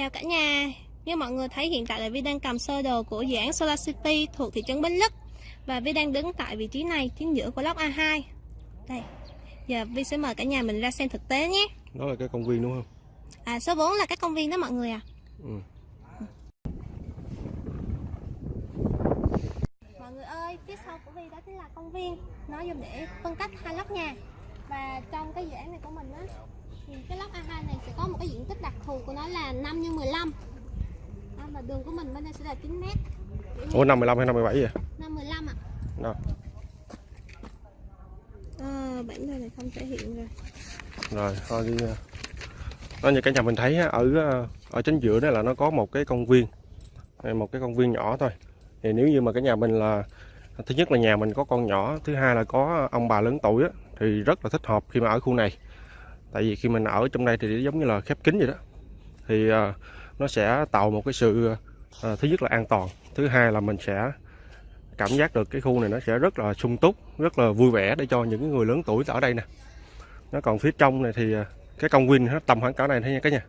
Chào cả nhà. Như mọi người thấy hiện tại là Vi đang cầm sơ đồ của dự án Solar City thuộc thị trấn Bến Lức. Và Vi đang đứng tại vị trí này, chính giữa của lốc A2 Đây, giờ Vi sẽ mời cả nhà mình ra xem thực tế nhé. Đó là cái công viên đúng không? À số 4 là các công viên đó mọi người à ừ. Mọi người ơi, phía sau của Vi đó chính là công viên. Nó dùng để phân cách hai lốc nhà. Và trong cái dự án này của mình á cái lốc A2 này sẽ có một cái diện tích đặc thù của nó là 5 x 15 đó, Và đường của mình bên đây sẽ là 9 mét. Ủa năm 15 hay năm 17 vậy? 5 15 ạ. Đó à, Bản đồ này không thể hiện rồi. Rồi thôi đi đó như cả nhà mình thấy á, ở ờ, ở chính giữa đó là nó có một cái công viên. Một cái công viên nhỏ thôi. Thì nếu như mà cái nhà mình là thứ nhất là nhà mình có con nhỏ thứ hai là có ông bà lớn tuổi á, thì rất là thích hợp khi mà ở khu này tại vì khi mình ở trong đây thì giống như là khép kín vậy đó. Thì uh, nó sẽ tạo một cái sự uh, thứ nhất là an toàn thứ hai là mình sẽ cảm giác được cái khu này nó sẽ rất là sung túc rất là vui vẻ để cho những cái người lớn tuổi ở đây nè. Nó còn phía trong này thì ờ, cái công viên nó tầm khoảng cỡ này thôi nha cả nhà.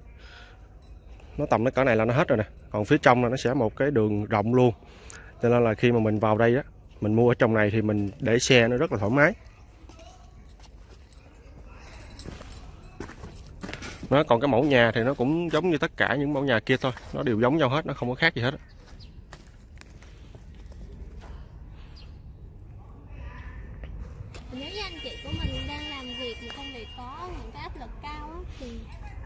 Nó tầm nó cỡ này là nó hết rồi nè. Còn phía trong là nó sẽ một cái đường rộng luôn. Cho nên là khi mà mình vào đây á mình mua ở trong này thì mình để xe nó rất là thoải mái. Nó còn cái mẫu nhà thì nó cũng giống như tất cả những mẫu nhà kia thôi nó đều giống nhau hết nó không có khác gì hết. Nếu như anh chị của mình đang làm việc một công việc có những cái áp lực cao á, thì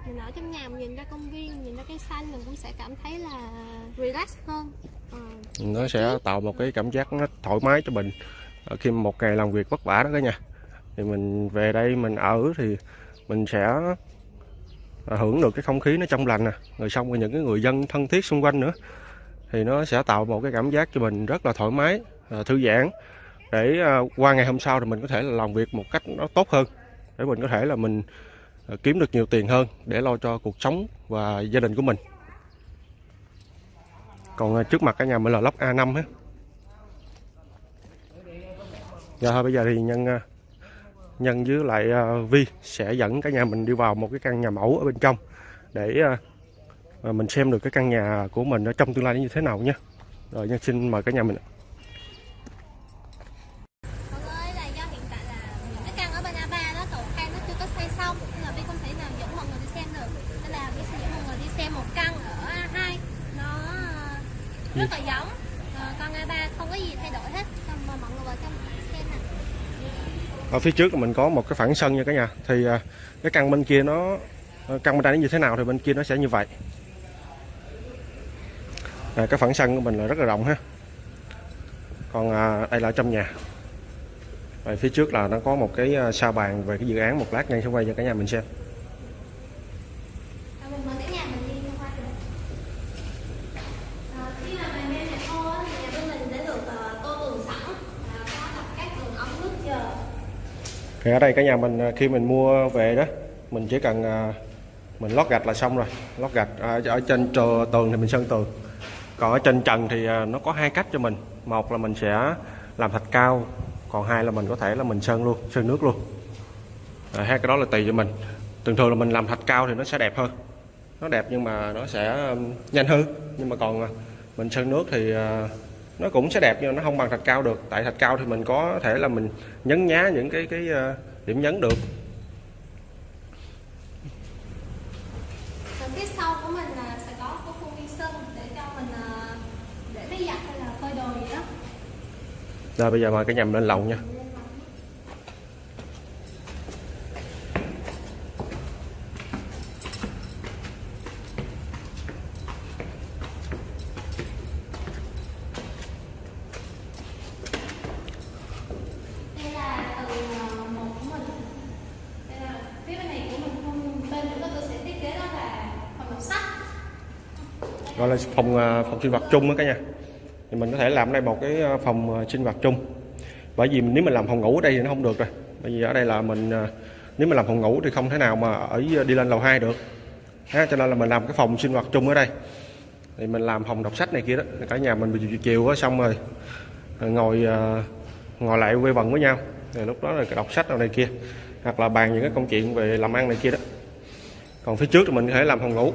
mình ở trong nhà mình nhìn ra công viên, nhìn ra cây xanh mình cũng sẽ cảm thấy là relax hơn. Ờ, nó sẽ tạo một cái cảm giác nó thoải mái cho mình Ờ, khi mà một ngày làm việc vất vả đó cả nhà thì mình về đây mình ở thì mình sẽ hưởng được cái không khí nó trong lành nè. Rồi xong rồi những cái người dân thân thiết xung quanh nữa. Thì nó sẽ tạo một cái cảm giác cho mình rất là thoải mái à, thư giãn. Để à, qua ngày hôm sau thì mình có thể là làm việc một cách nó tốt hơn. Để mình có thể là mình à, kiếm được nhiều tiền hơn để lo cho cuộc sống và gia đình của mình. Còn trước mặt cả nhà mình là lốc A5 á. Dạ thôi bây giờ thì nhân Nhân với lại ờ, Vi sẽ dẫn cả nhà mình đi vào một cái căn nhà mẫu ở bên trong để ờ, ờ, mình xem được cái căn nhà của mình ở trong tương lai như thế nào nhé. Rồi Nhân xin mời cả nhà mình. rất là giống Ờ, còn A3 không có gì thay đổi hết. Xong mà mọi người vào trong xem nè. Ở phía trước là mình có một cái phản sân nha cả nhà. Thì à, cái căn bên kia nó ờ, căn bên đây nó như thế nào thì bên kia nó sẽ như vậy. À, cái phản sân của mình là rất là rộng ha. Còn à, đây là ở trong nhà. Rồi phía trước là nó có một cái à, sao sa bàn về cái dự án một lát ngay sẽ quay cho cả nhà mình xem. Rồi mình mời cả nhà mình đi tham quan được. Ờ, khi mà mình lên nhà thô á, thì nhà bên mình đã được ờ, tô tường sẵn và có đặt các tường ống nước chờ. Thì ở đây cả nhà mình à, khi mình mua về đó mình chỉ cần à, mình lót gạch là xong rồi. Lót gạch ở trên trờ, tường thì mình sơn tường. Còn ở trên trần thì à, nó có hai cách cho mình. Một là mình sẽ làm thạch cao còn hai là mình có thể là mình sơn luôn sơn nước luôn. À, hai cái đó là tùy cho mình. Thường thường là mình làm thạch cao thì nó sẽ đẹp hơn. Nó đẹp nhưng mà nó sẽ nhanh hơn. Nhưng mà còn mình sơn nước thì nó cũng sẽ đẹp nhưng nó không bằng thạch cao được. Tại thạch cao thì mình có thể là mình nhấn nhá những cái cái à, điểm nhấn được. Còn phía sau của mình là sẽ có cái khuôn viên sân để cho mình ờ, để máy giặt hay là phơi đồ gì đó. rồi bây giờ mời cả nhà mình lên lầu nha Đây là từ ờ, một của mình. Đây là phía bên này của mình không bên của tôi sẽ thiết kế đó là phòng đọc sách gọi là phòng à, phòng sinh hoạt chung đó cả nhà. Thì mình có thể làm ở đây một cái à, phòng à, sinh hoạt chung. Bởi vì nếu mình làm phòng ngủ ở đây thì nó không được rồi. Bởi vì ở đây là mình nếu mình làm phòng ngủ thì không thể nào mà ở đi lên lầu 2 được. Ha, cho nên là mình làm cái phòng sinh hoạt chung ở đây. Thì mình làm phòng đọc sách này kia đó. Cả nhà mình chiều chiều đó, xong rồi rồi ngồi ngồi lại quây quần với nhau. Rồi lúc đó là đọc sách nào này kia hoặc là bàn những cái công chuyện về làm ăn này kia đó. Còn phía trước thì mình có thể làm phòng ngủ.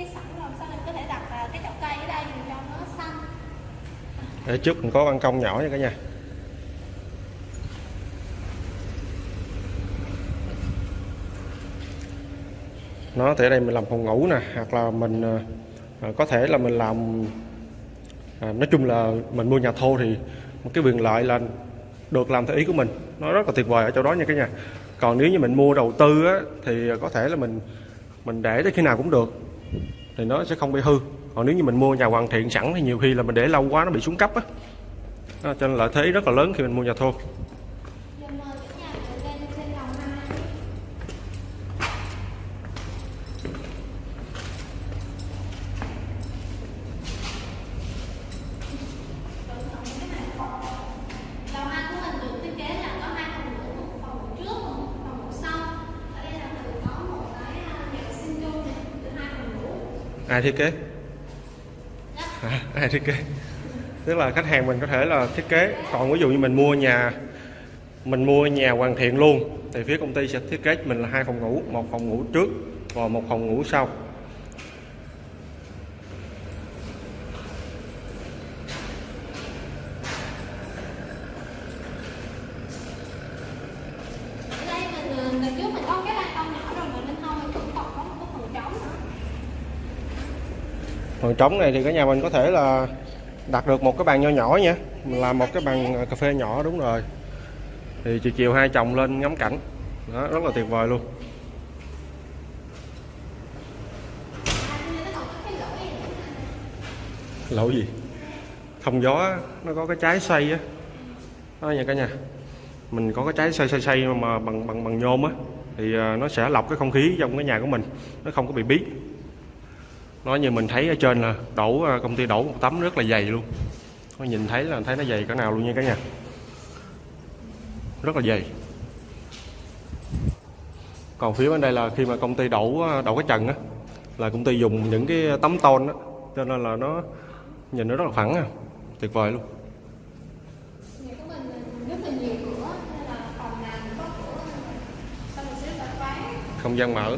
chia sẵn rồi sao mình có thể đặt à, cái chậu cây ở đây mình cho nó xanh? Để trước mình có ban công nhỏ nha cả nhà. Nó thể đây mình làm phòng ngủ nè hoặc là mình à, à, có thể là mình làm à, nói chung là mình mua nhà thô thì một cái quyền lợi là được làm theo ý của mình. Nó rất là tuyệt vời ở chỗ đó nha cả nhà. Còn nếu như mình mua đầu tư á, thì có thể là mình mình để tới khi nào cũng được thì nó sẽ không bị hư. Còn nếu như mình mua nhà hoàn thiện sẵn thì nhiều khi là mình để lâu quá nó bị xuống cấp á. Cho nên lợi thế rất là lớn khi mình mua nhà thô Giờ mời cả nhà mình lên trên lầu hai. Lầu hai của mình được thiết kế là có hai phòng ngủ, một phòng ngủ trước và một phòng ngủ sau. Ở đây là mình có một cái à, nhà vệ sinh chung này, từ hai phòng ngủ ai thiết kế? À, ai thiết kế? Tức là khách hàng mình có thể là thiết kế. Còn ví dụ như mình mua nhà mình mua nhà hoàn thiện luôn thì phía công ty sẽ thiết kế mình là hai phòng ngủ một phòng ngủ trước và một phòng ngủ sau Ở đây mình à, đợt trước mình có cái ban công nhỏ rồi mà bên hông mình cũng còn có một cái phần trống nữa còn trống này thì cả nhà mình có thể là đặt được một cái bàn nho nhỏ nha. Làm một cái bàn à, cà phê nhỏ, đúng rồi. Thì chiều chiều hai chồng lên ngắm cảnh. Đó, rất là tuyệt vời luôn. Lỗ gì? Thông gió nó có cái trái xoay á. Đó nha cả nhà. Mình có cái trái xoay xoay xoay mà bằng bằng bằng nhôm á, thì à, nó sẽ lọc cái không khí trong cái nhà của mình. Nó không có bị bí nó như mình thấy ở trên là đổ à, công ty đổ một tấm rất là dày luôn. Nó nhìn thấy là thấy nó dày cỡ nào luôn nha cả nhà. Rất là dày. Còn phía bên đây là khi mà công ty đổ à, đổ cái trần á là công ty dùng những cái tấm tôn á cho nên là nó nhìn nó rất là phẳng à. Tuyệt vời luôn. Không gian mở